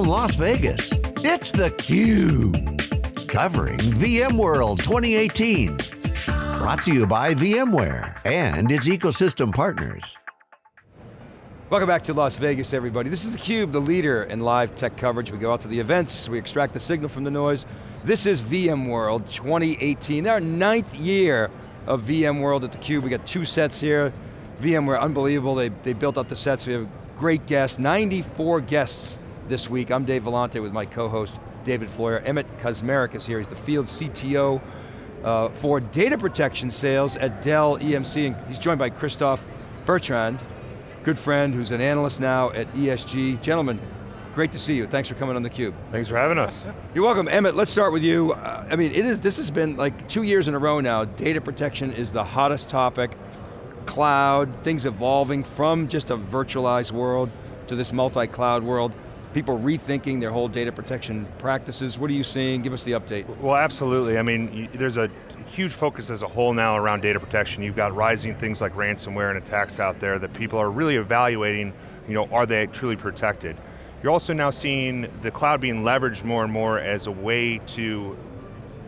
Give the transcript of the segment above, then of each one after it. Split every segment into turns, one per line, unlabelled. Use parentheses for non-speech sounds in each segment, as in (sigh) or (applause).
from Las Vegas, it's theCUBE. Covering VMworld 2018. Brought to you by VMware and its ecosystem partners.
Welcome back to Las Vegas, everybody. This is theCUBE, the leader in live tech coverage. We go out to the events, we extract the signal from the noise. This is VMworld 2018, our ninth year of VMworld at theCUBE. We got two sets here. VMware, unbelievable, they, they built up the sets. We have great guests, 94 guests this week. I'm Dave Vellante with my co-host, David Floyer. Emmett Kaczmarek is here, he's the field CTO uh, for data protection sales at Dell EMC, and he's joined by Christophe Bertrand, good friend who's an analyst now at ESG. Gentlemen, great to see you. Thanks for coming on theCUBE.
Thanks for having us.
You're welcome. Emmett, let's start with you. Uh, I mean, it is. this has been like two years in a row now. Data protection is the hottest topic. Cloud, things evolving from just a virtualized world to this multi-cloud world people rethinking their whole data protection practices. What are you seeing? Give us the update.
Well, absolutely. I mean, there's a huge focus as a whole now around data protection. You've got rising things like ransomware and attacks out there that people are really evaluating, you know, are they truly protected? You're also now seeing the cloud being leveraged more and more as a way to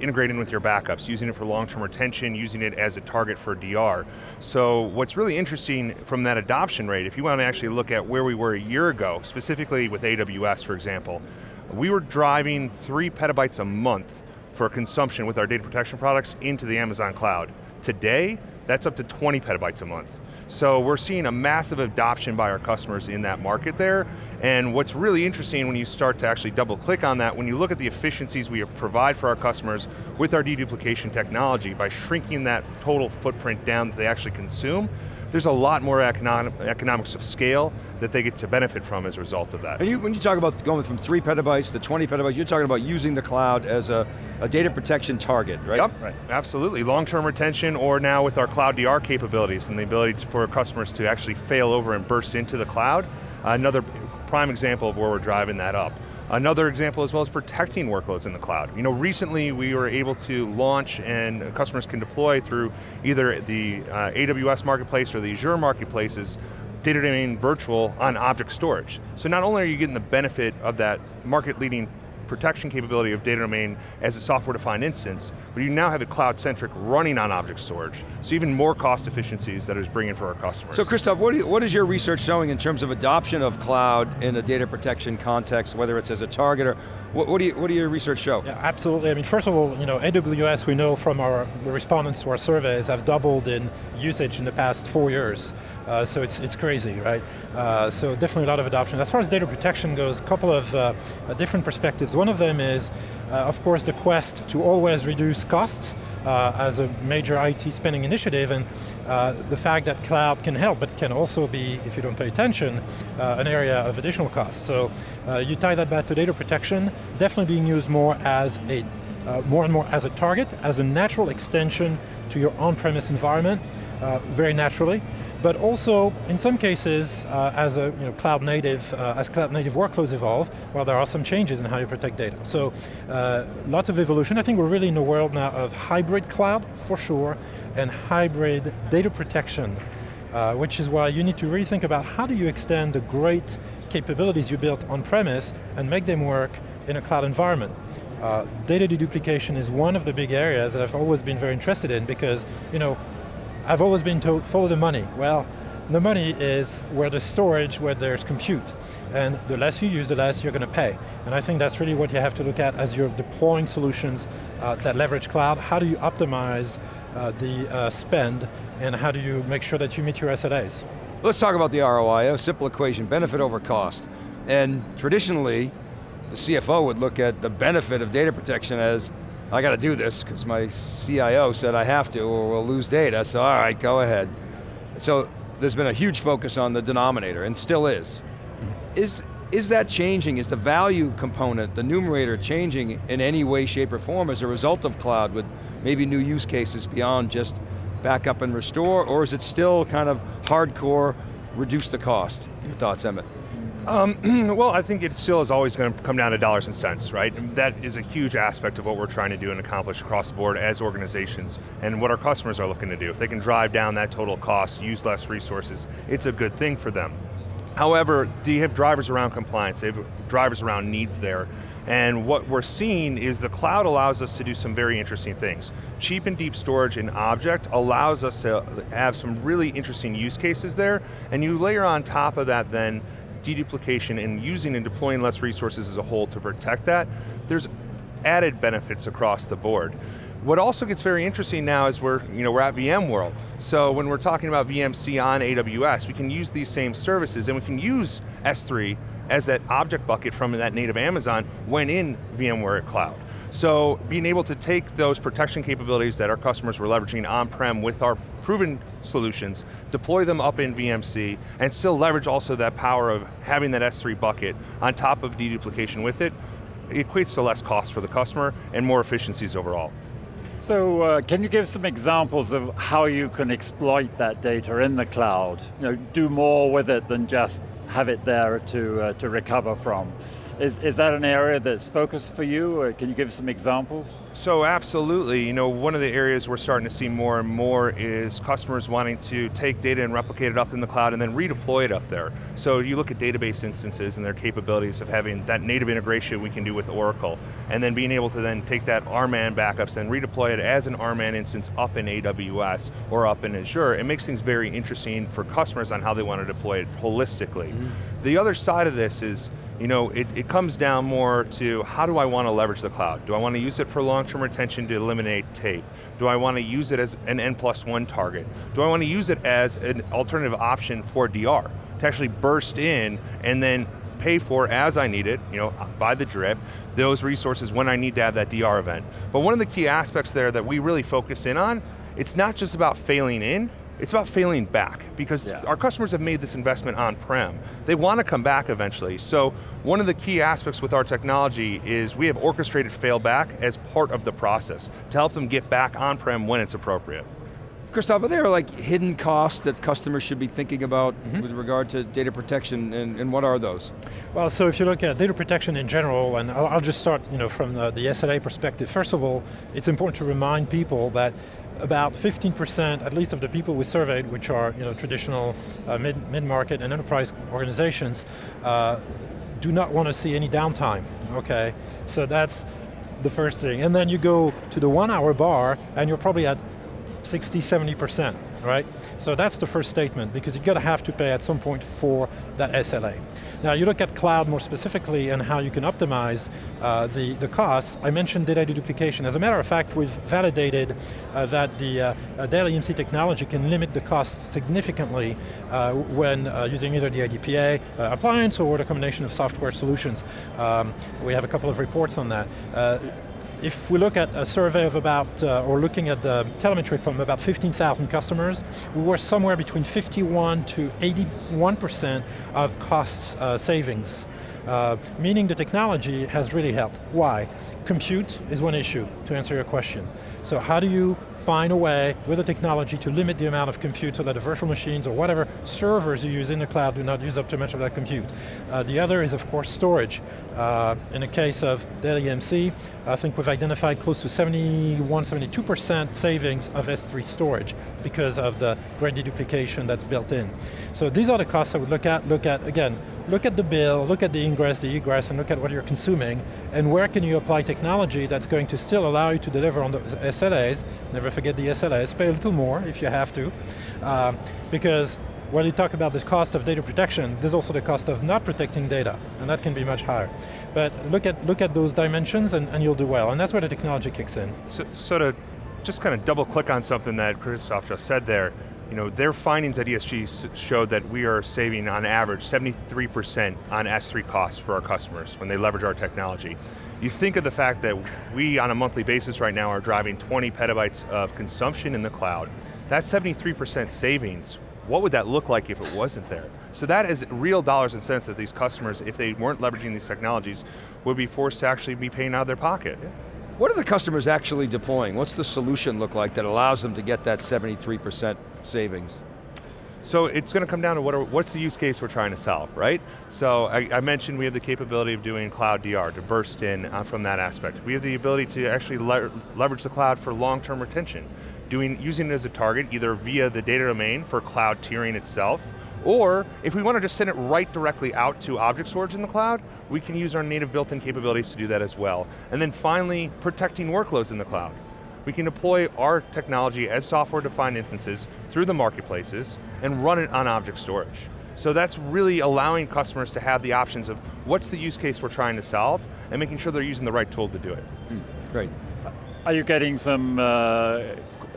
integrating with your backups, using it for long-term retention, using it as a target for DR. So what's really interesting from that adoption rate, if you want to actually look at where we were a year ago, specifically with AWS, for example, we were driving three petabytes a month for consumption with our data protection products into the Amazon cloud. Today, that's up to 20 petabytes a month. So we're seeing a massive adoption by our customers in that market there, and what's really interesting when you start to actually double click on that, when you look at the efficiencies we provide for our customers with our deduplication technology, by shrinking that total footprint down that they actually consume, there's a lot more economic, economics of scale that they get to benefit from as a result of that.
And you, when you talk about going from three petabytes to 20 petabytes, you're talking about using the cloud as a, a data protection target, right?
Yep, right. absolutely. Long-term retention or now with our cloud DR capabilities and the ability for customers to actually fail over and burst into the cloud, another prime example of where we're driving that up. Another example as well is protecting workloads in the cloud. You know, recently we were able to launch and customers can deploy through either the uh, AWS marketplace or the Azure marketplaces data domain virtual on object storage. So not only are you getting the benefit of that market leading protection capability of data domain as a software-defined instance, but you now have it cloud-centric running on object storage. So even more cost efficiencies that is bringing for our customers.
So Christophe, what, you, what is your research showing in terms of adoption of cloud in a data protection context, whether it's as a target or what, what, do you, what do your research show?
Yeah, absolutely. I mean, first of all, you know, AWS, we know from our respondents to our surveys, have doubled in usage in the past four years. Uh, so it's, it's crazy, right? Uh, so definitely a lot of adoption. As far as data protection goes, a couple of uh, different perspectives. One of them is, uh, of course, the quest to always reduce costs uh, as a major IT spending initiative, and uh, the fact that cloud can help, but can also be, if you don't pay attention, an area of additional costs. So you tie that back to data protection, definitely being used more as a uh, more and more as a target, as a natural extension to your on-premise environment, uh, very naturally, but also, in some cases, uh, as a you know, cloud native, uh, as cloud native workloads evolve, well, there are some changes in how you protect data. So, uh, lots of evolution. I think we're really in a world now of hybrid cloud, for sure, and hybrid data protection, uh, which is why you need to really think about how do you extend the great capabilities you built on-premise and make them work in a cloud environment. Uh, data deduplication is one of the big areas that I've always been very interested in because, you know, I've always been told, follow the money. Well, the money is where there's storage, where there's compute. And the less you use, the less you're going to pay. And I think that's really what you have to look at as you're deploying solutions uh, that leverage cloud. How do you optimize uh, the uh, spend, and how do you make sure that you meet your SLAs?
Let's talk about the ROI, a simple equation, benefit over cost. And traditionally, the CFO would look at the benefit of data protection as, I got to do this because my CIO said I have to or we'll lose data, so all right, go ahead. So there's been a huge focus on the denominator, and still is. Is, is that changing? Is the value component, the numerator, changing in any way, shape, or form as a result of cloud with maybe new use cases beyond just backup and restore, or is it still kind of hardcore, reduce the cost? Your thoughts, Emmett?
Um, (clears throat) well, I think it still is always going to come down to dollars and cents, right? that is a huge aspect of what we're trying to do and accomplish across the board as organizations, and what our customers are looking to do. If they can drive down that total cost, use less resources, it's a good thing for them. However, do you have drivers around compliance? They have drivers around needs there. And what we're seeing is the cloud allows us to do some very interesting things. Cheap and deep storage in object allows us to have some really interesting use cases there, and you layer on top of that then deduplication and using and deploying less resources as a whole to protect that, there's added benefits across the board. What also gets very interesting now is we're, you know, we're at VMworld. So when we're talking about VMC on AWS, we can use these same services and we can use S3 as that object bucket from that native Amazon when in VMware Cloud. So being able to take those protection capabilities that our customers were leveraging on-prem with our proven solutions, deploy them up in VMC, and still leverage also that power of having that S3 bucket on top of deduplication with it, it equates to less cost for the customer and more efficiencies overall.
So uh, can you give some examples of how you can exploit that data in the cloud? You know, do more with it than just have it there to, uh, to recover from. Is, is that an area that's focused for you, or can you give some examples?
So absolutely, you know, one of the areas we're starting to see more and more is customers wanting to take data and replicate it up in the cloud and then redeploy it up there. So you look at database instances and their capabilities of having that native integration we can do with Oracle, and then being able to then take that RMAN backups and redeploy it as an RMAN instance up in AWS or up in Azure, it makes things very interesting for customers on how they want to deploy it holistically. Mm -hmm. The other side of this is, you know, it, it comes down more to how do I want to leverage the cloud? Do I want to use it for long-term retention to eliminate tape? Do I want to use it as an N plus one target? Do I want to use it as an alternative option for DR? To actually burst in and then pay for as I need it, you know, by the drip, those resources when I need to have that DR event. But one of the key aspects there that we really focus in on, it's not just about failing in, it's about failing back because yeah. our customers have made this investment on-prem. They want to come back eventually. So one of the key aspects with our technology is we have orchestrated fail back as part of the process to help them get back on-prem when it's appropriate.
Christophe, are there like hidden costs that customers should be thinking about mm -hmm. with regard to data protection, and, and, what are those?
Well, so if you look at data protection in general, and I'll, I'll just start you know, from the, the SLA perspective, first of all, it's important to remind people that about 15%, at least of the people we surveyed, which are you know, traditional uh, mid-market mid and enterprise organizations, uh, do not want to see any downtime, okay? So that's the first thing. And then you go to the one hour bar, and you're probably at 60, 70%, right? So that's the first statement, because you're going to have to pay at some point for that SLA. Now you look at cloud more specifically and how you can optimize uh, the, the costs. I mentioned data deduplication. As a matter of fact, we've validated uh, that the uh, uh Dell EMC technology can limit the costs significantly uh, when uh, using either the IDPA appliance or the combination of software solutions. Um, we have a couple of reports on that if we look at a survey of about, uh, or looking at the telemetry from about 15,000 customers, we were somewhere between 51 to 81% of costs uh, savings. Uh, meaning the technology has really helped. Why? Compute is one issue, to answer your question. So how do you find a way with the technology to limit the amount of compute so that the virtual machines or whatever servers you use in the cloud do not use up too much of that compute. Uh, the other is of course storage. Uh, in the case of Dell EMC, I think we've identified close to 71, 72% savings of S3 storage because of the great deduplication that's built in. So these are the costs I would look at. Look at, again, look at the bill, look at the ingress, the egress, and look at what you're consuming, and where can you apply technology that's going to still allow you to deliver on the SLAs, never forget the SLAs, pay a little more if you have to, uh, because when you talk about the cost of data protection, there's also the cost of not protecting data, and that can be much higher. But look at, look at those dimensions and, and you'll do well, and that's where the technology kicks in.
So, so to just kind of double click on something that Christophe just said there, you know, their findings at ESG showed that we are saving on average 73% on S3 costs for our customers when they leverage our technology. You think of the fact that we, on a monthly basis right now, are driving 20 petabytes of consumption in the cloud. That 73% savings, what would that look like if it wasn't there? So that is real dollars and cents that these customers, if they weren't leveraging these technologies, would be forced to actually be paying out of their pocket. Yeah.
What are the customers actually deploying? What's the solution look like that allows them to get that 73% savings?
So it's going to come down to what are, what's the use case we're trying to solve, right? So I, I, mentioned we have the capability of doing cloud DR, to burst in uh, from that aspect. We have the ability to actually le leverage the cloud for long-term retention, doing, using it as a target either via the data domain for cloud tiering itself, Or, if we want to just send it right directly out to object storage in the cloud, we can use our native built-in capabilities to do that as well. And then finally, protecting workloads in the cloud. We can deploy our technology as software-defined instances through the marketplaces and run it on object storage. So that's really allowing customers to have the options of what's the use case we're trying to solve and making sure they're using the right tool to do it.
Great.
Are you getting some uh,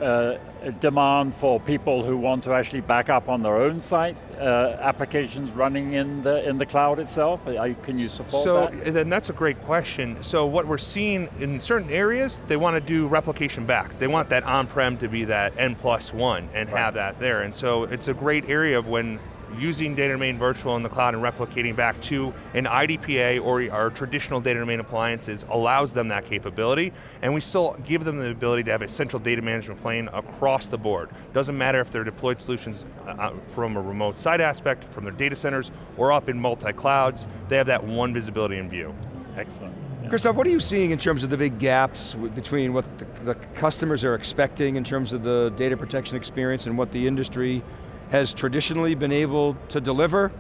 uh, demand for people who want to actually back up on their own site, uh, applications running in the, in the cloud itself? can you support
so,
that?
So, then that's a great question. So what we're seeing in certain areas, they want to do replication back. They want that on-prem to be that N plus one and right. have that there. And so it's a great area of when using data domain virtual in the cloud and replicating back to an IDPA or our traditional data domain appliances allows them that capability, and we still give them the ability to have a central data management plane across the board. Doesn't matter if they're deployed solutions uh, uh, from a remote site aspect, from their data centers, or up in multi-clouds, they have that one visibility in view.
Excellent.
Christophe, what are you seeing in terms of the big gaps between what the, the customers are expecting in terms of the data protection experience and what the industry has traditionally been able to deliver,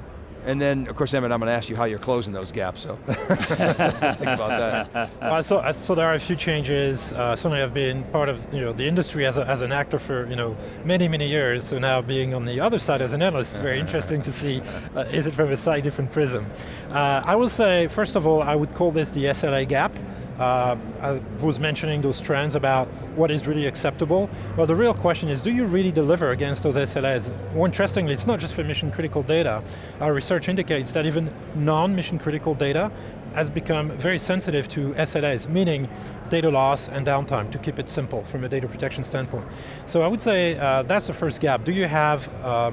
and then, of course, Emmett, I'm going to ask you how you're closing those gaps, so (laughs) think about that.
Uh, so, so there are a few changes. Uh, certainly I've been part of you know, the industry as, a, as an actor for you know, many, many years, so now being on the other side as an analyst, it's very interesting to see, uh, is it from a slightly different prism. Uh, I will say, first of all, I would call this the SLA gap. Uh, I was mentioning those trends about what is really acceptable. Well, the real question is, do you really deliver against those SLAs? More interestingly, it's not just for mission critical data. Our research indicates that even non-mission critical data has become very sensitive to SLAs, meaning data loss and downtime, to keep it simple from a data protection standpoint. So I would say uh, that's the first gap. Do you have uh,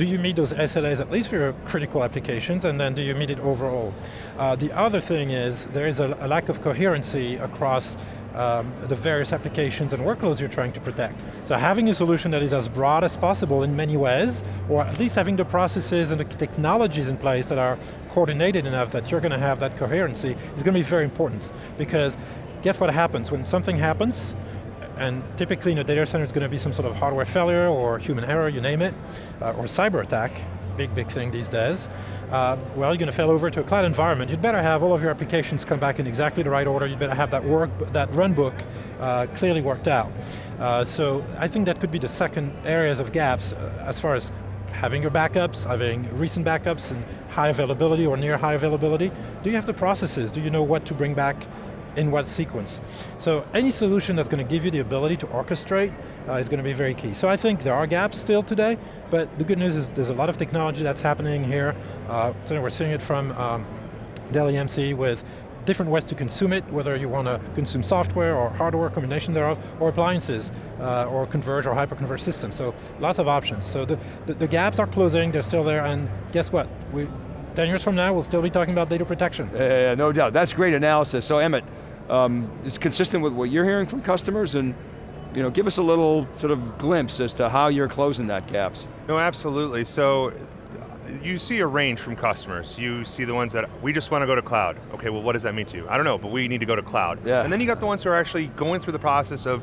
do you meet those SLAs at least for your critical applications, and then do you meet it overall? Uh, the other thing is, there is a, a lack of coherency across um, the various applications and workloads you're trying to protect. So having a solution that is as broad as possible in many ways, or at least having the processes and the technologies in place that are coordinated enough that you're going to have that coherency is going to be very important. Because guess what happens? When something happens, and typically in a data center it's going to be some sort of hardware failure or human error, you name it, uh, or cyber attack, big, big thing these days. Uh, well, you're going to fail over to a cloud environment. You'd better have all of your applications come back in exactly the right order. You'd better have that work, that run book uh, clearly worked out. Uh, so I think that could be the second areas of gaps uh, as far as having your backups, having recent backups and high availability or near high availability. Do you have the processes? Do you know what to bring back in what sequence. So any solution that's going to give you the ability to orchestrate uh, is going to be very key. So I think there are gaps still today, but the good news is there's a lot of technology that's happening here. Uh, so we're seeing it from um, Dell EMC with different ways to consume it, whether you want to consume software or hardware, combination thereof, or appliances, uh, or converge or hyper-converged systems. So lots of options. So the, the, the gaps are closing, they're still there, and guess what? We, 10 years from now, we'll still be talking about data protection.
Uh, no doubt, that's great analysis. So Emmett, um, is consistent with what you're hearing from customers and you know, give us a little sort of glimpse as to how you're closing that gaps.
No, absolutely. So you see a range from customers. You see the ones that, we just want to go to cloud. Okay, well what does that mean to you? I don't know, but we need to go to cloud.
Yeah.
And then you got the ones who are actually going through the process of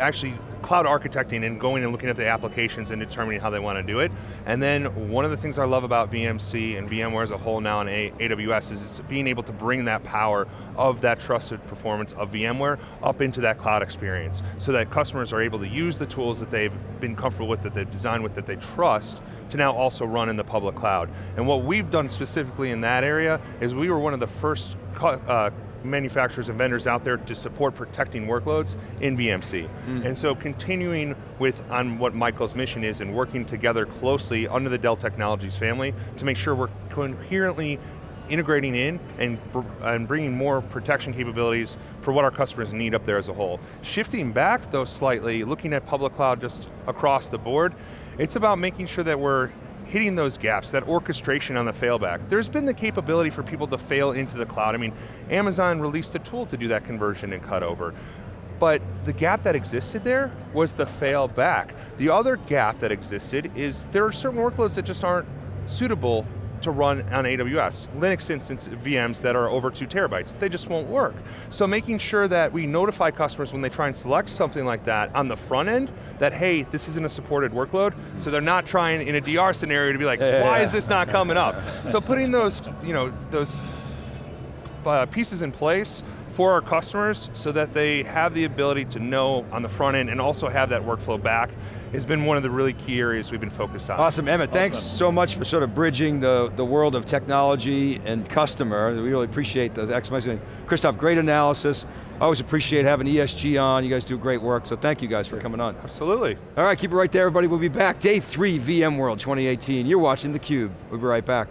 actually cloud architecting and going and looking at the applications and determining how they want to do it. And then one of the things I love about VMC and VMware as a whole now in AWS is it's being able to bring that power of that trusted performance of VMware up into that cloud experience so that customers are able to use the tools that they've been comfortable with, that they've designed with, that they trust, to now also run in the public cloud. And what we've done specifically in that area is we were one of the first uh, manufacturers and vendors out there to support protecting workloads in VMC. Mm. And so continuing with on what Michael's mission is and working together closely under the Dell Technologies family to make sure we're coherently integrating in and, and bringing more protection capabilities for what our customers need up there as a whole. Shifting back though slightly, looking at public cloud just across the board, it's about making sure that we're hitting those gaps, that orchestration on the failback. There's been the capability for people to fail into the cloud. I mean, Amazon released a tool to do that conversion and cut over. But the gap that existed there was the fail back. The other gap that existed is there are certain workloads that just aren't suitable to run on AWS. Linux instance VMs that are over two terabytes, they just won't work. So making sure that we notify customers when they try and select something like that on the front end, that hey, this isn't a supported workload, so they're not trying in a DR scenario to be like,
Yeah,
why
yeah.
is this not coming up? so putting those, you know, those uh, pieces in place for our customers so that they have the ability to know on the front end and also have that workflow back has been one of the really key areas we've been focused on.
Awesome, Emmett, thanks so much for sort of bridging the, the world of technology and customer. We really appreciate the explanation. Christophe, great analysis. Always appreciate having ESG on. You guys do great work, so thank you guys for coming on.
Absolutely.
All right, keep it right there, everybody. We'll be back. Day three, VMworld 2018. You're watching theCUBE. We'll be right back.